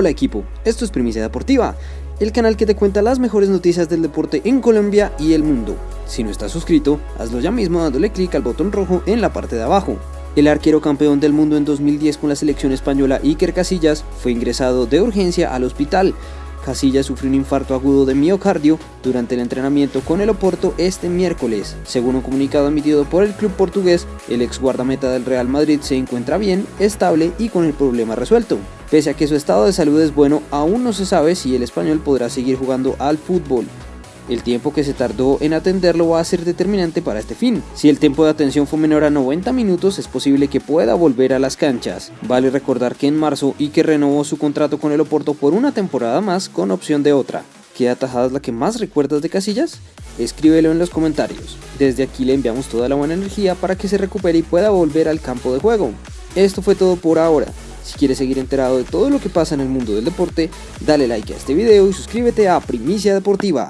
Hola equipo, esto es Primicia Deportiva, el canal que te cuenta las mejores noticias del deporte en Colombia y el mundo. Si no estás suscrito, hazlo ya mismo dándole clic al botón rojo en la parte de abajo. El arquero campeón del mundo en 2010 con la selección española Iker Casillas fue ingresado de urgencia al hospital Casillas sufrió un infarto agudo de miocardio durante el entrenamiento con el Oporto este miércoles. Según un comunicado emitido por el club portugués, el ex guardameta del Real Madrid se encuentra bien, estable y con el problema resuelto. Pese a que su estado de salud es bueno, aún no se sabe si el español podrá seguir jugando al fútbol. El tiempo que se tardó en atenderlo va a ser determinante para este fin. Si el tiempo de atención fue menor a 90 minutos, es posible que pueda volver a las canchas. Vale recordar que en marzo Ike renovó su contrato con el Oporto por una temporada más con opción de otra. ¿Qué atajada la que más recuerdas de Casillas? Escríbelo en los comentarios. Desde aquí le enviamos toda la buena energía para que se recupere y pueda volver al campo de juego. Esto fue todo por ahora. Si quieres seguir enterado de todo lo que pasa en el mundo del deporte, dale like a este video y suscríbete a Primicia Deportiva.